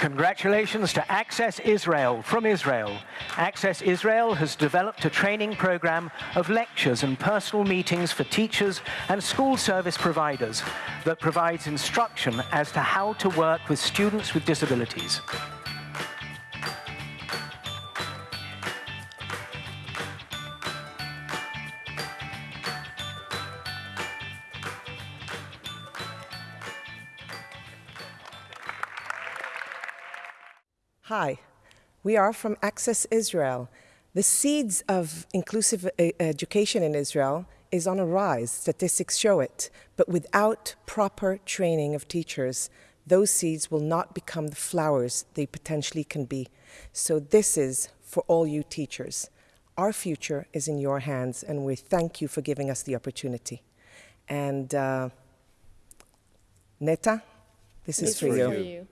Congratulations to Access Israel from Israel. Access Israel has developed a training program of lectures and personal meetings for teachers and school service providers that provides instruction as to how to work with students with disabilities. Hi, we are from Access Israel. The seeds of inclusive e education in Israel is on a rise, statistics show it, but without proper training of teachers, those seeds will not become the flowers they potentially can be. So this is for all you teachers. Our future is in your hands, and we thank you for giving us the opportunity. And uh, Neta, this is It's for for you. you.